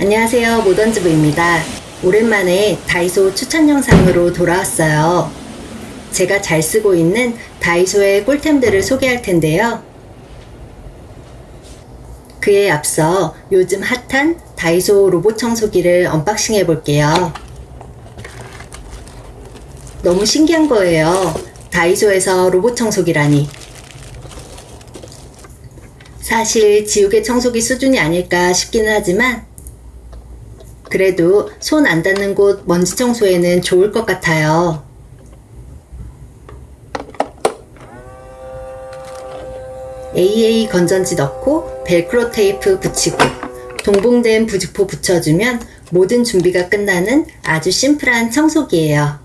안녕하세요 모던즈부입니다. 오랜만에 다이소 추천 영상으로 돌아왔어요 제가 잘 쓰고 있는 다이소의 꿀템들을 소개할 텐데요. 그에 앞서 요즘 핫한 다이소 로봇 청소기를 unboxing 해볼게요. 너무 신기한 거예요. 다이소에서 로봇 청소기라니. 사실 지우개 청소기 수준이 아닐까 싶기는 하지만 그래도 손 안 닿는 곳 먼지 청소에는 좋을 것 같아요. AA 건전지 넣고 벨크로 테이프 붙이고 동봉된 부직포 붙여주면 모든 준비가 끝나는 아주 심플한 청소기예요.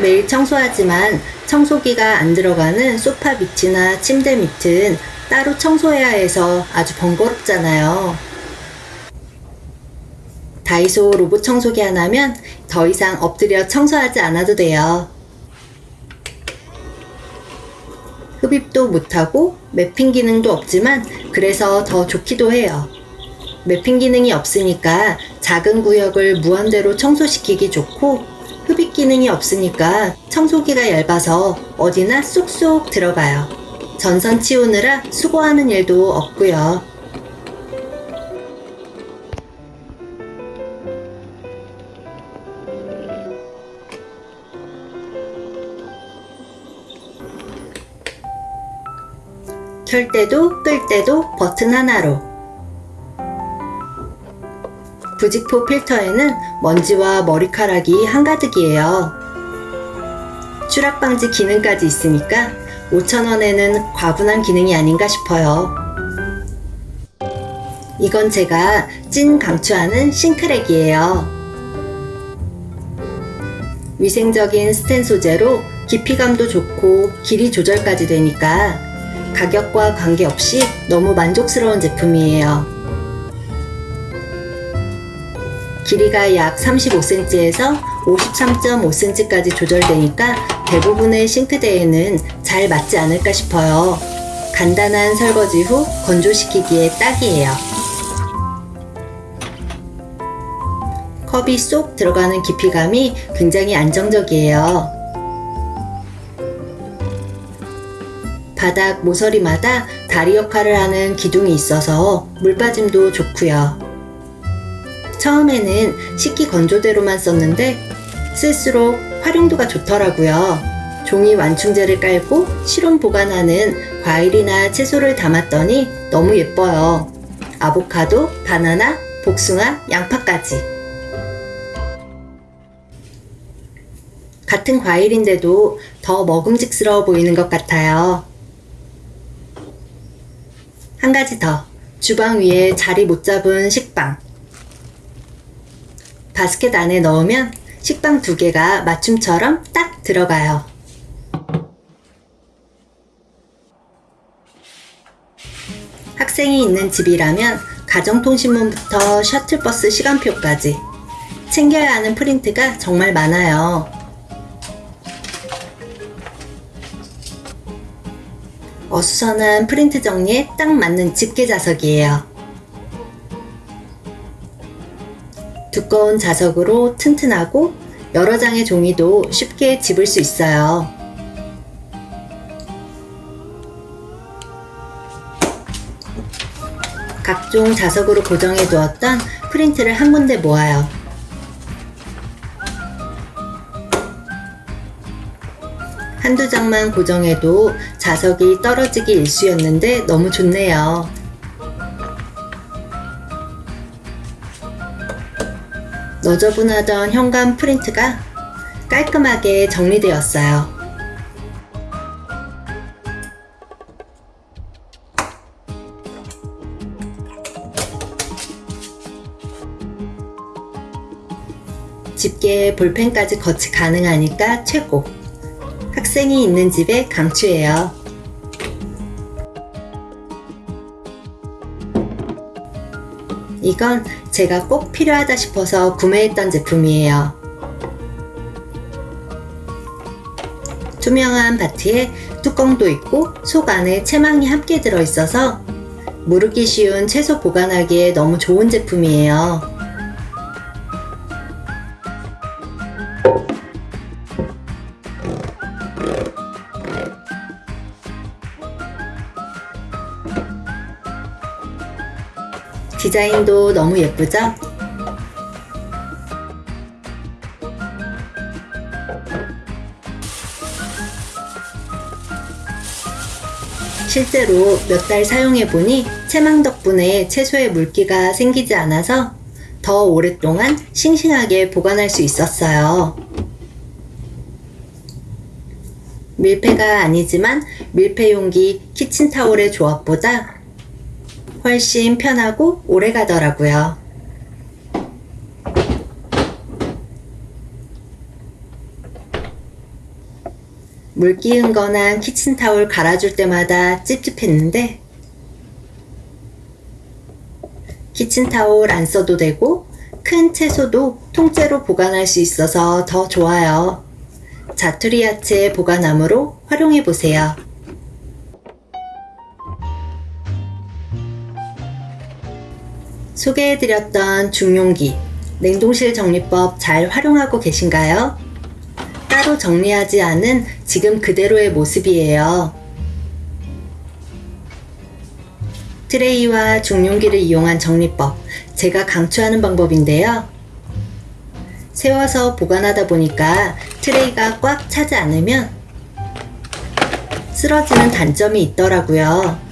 매일 청소하지만 청소기가 안 들어가는 소파 밑이나 침대 밑은 따로 청소해야 해서 아주 번거롭잖아요. 다이소 로봇 청소기 하나면 더 이상 엎드려 청소하지 않아도 돼요. 흡입도 못하고 매핑 기능도 없지만 그래서 더 좋기도 해요. 매핑 기능이 없으니까 작은 구역을 무한대로 청소시키기 좋고 흡입 기능이 없으니까 청소기가 얇아서 어디나 쏙쏙 들어가요. 전선 치우느라 수고하는 일도 없고요. 켤 때도 끌 때도 버튼 하나로 부직포 필터에는 먼지와 머리카락이 한가득이에요. 추락 방지 기능까지 있으니까 5,000원에는 과분한 기능이 아닌가 싶어요. 이건 제가 찐 강추하는 싱크랙이에요. 위생적인 스텐 소재로 깊이감도 좋고 길이 조절까지 되니까 가격과 관계없이 너무 만족스러운 제품이에요. 길이가 약 35cm에서 53.5cm까지 조절되니까 대부분의 싱크대에는 잘 맞지 않을까 싶어요. 간단한 설거지 후 건조시키기에 딱이에요. 컵이 쏙 들어가는 깊이감이 굉장히 안정적이에요. 바닥 모서리마다 다리 역할을 하는 기둥이 있어서 물 빠짐도 좋고요. 처음에는 식기 건조대로만 썼는데 쓸수록 활용도가 좋더라고요. 종이 완충제를 깔고 실온 보관하는 과일이나 채소를 담았더니 너무 예뻐요. 아보카도, 바나나, 복숭아, 양파까지. 같은 과일인데도 더 먹음직스러워 보이는 것 같아요. 한 가지 더. 주방 위에 자리 못 잡은 식빵. 바스켓 안에 넣으면 식빵 두 개가 맞춤처럼 딱 들어가요. 학생이 있는 집이라면 가정통신문부터 셔틀버스 시간표까지 챙겨야 하는 프린트가 정말 많아요. 어수선한 프린트 정리에 딱 맞는 집게 자석이에요. 두꺼운 자석으로 튼튼하고 여러 장의 종이도 쉽게 집을 수 있어요. 각종 자석으로 고정해 두었던 프린트를 한 군데 모아요. 한두 장만 고정해도 자석이 떨어지기 일쑤였는데 너무 좋네요. 너저분하던 현관 프린트가 깔끔하게 정리되었어요. 있게 볼펜까지 거치 가능하니까 최고. 학생이 있는 집의 강추예요. 이건 제가 꼭 필요하다 싶어서 구매했던 제품이에요. 투명한 바트에 뚜껑도 있고 속 안에 채망이 함께 들어있어서 무르기 쉬운 채소 보관하기에 너무 좋은 제품이에요. 디자인도 너무 예쁘죠? 실제로 몇 달 사용해 보니 채망 덕분에 채소에 물기가 생기지 않아서 더 오랫동안 싱싱하게 보관할 수 있었어요. 밀폐가 아니지만 밀폐 용기 키친타올의 조합보다 훨씬 편하고 오래 가더라고요. 물기 은건한 키친타올 갈아줄 때마다 찝찝했는데 키친타올 안 써도 되고 큰 채소도 통째로 보관할 수 있어서 더 좋아요. 자투리 야채 보관함으로 활용해 보세요. 소개해드렸던 중용기, 냉동실 정리법 잘 활용하고 계신가요? 따로 정리하지 않은 지금 그대로의 모습이에요. 트레이와 중용기를 이용한 정리법, 제가 강추하는 방법인데요. 세워서 보관하다 보니까 트레이가 꽉 차지 않으면 쓰러지는 단점이 있더라고요.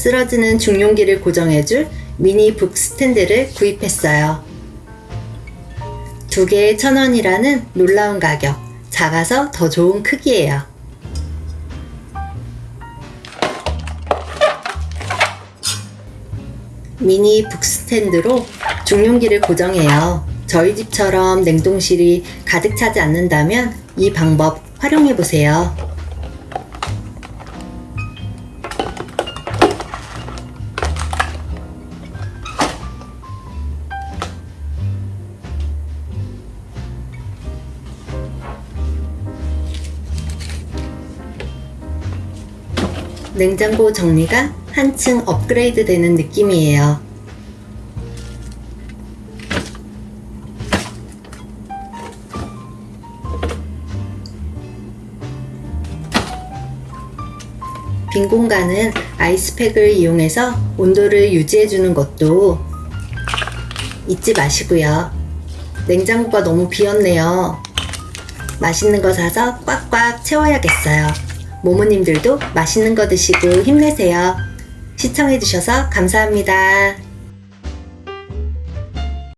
쓰러지는 중용기를 고정해줄 미니 북 스탠드를 구입했어요. 두 개에 천 원이라는 놀라운 가격, 작아서 더 좋은 크기예요. 미니 북 스탠드로 중용기를 고정해요. 저희 집처럼 냉동실이 가득 차지 않는다면 이 방법 활용해 보세요. 냉장고 정리가 한층 업그레이드 되는 느낌이에요. 빈 공간은 아이스팩을 이용해서 온도를 유지해주는 것도 잊지 마시고요. 냉장고가 너무 비었네요. 맛있는 거 사서 꽉꽉 채워야겠어요. 모모님들도 맛있는 거 드시고 힘내세요. 시청해주셔서 감사합니다.